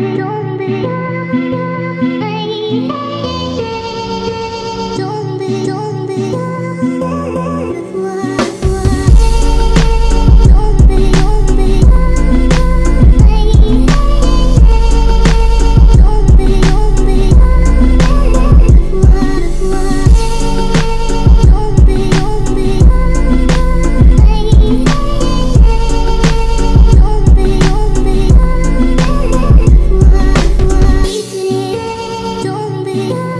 Don't be, don't be. Yeah.